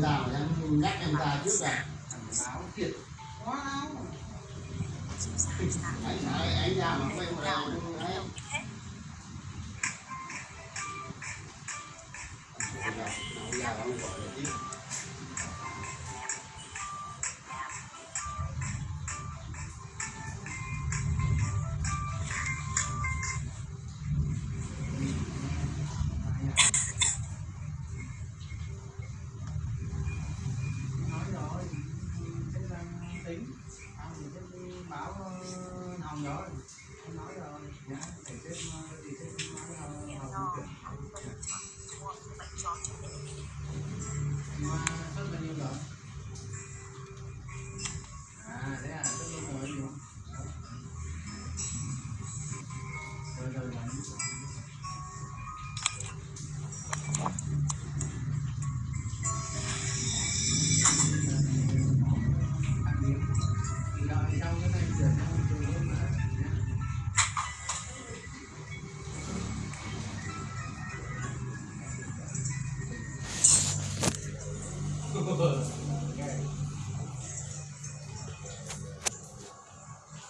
nào em nhắc em ra trước rồi báo thiệt quá anh anh ra mà quay một lần nhớ em nói rồi. Nhá để xếp để xếp nói là học mà sắp bao nhiêu rồi à thế à sắp bao nhiêu rồi rồi rồi rồi 何ですか?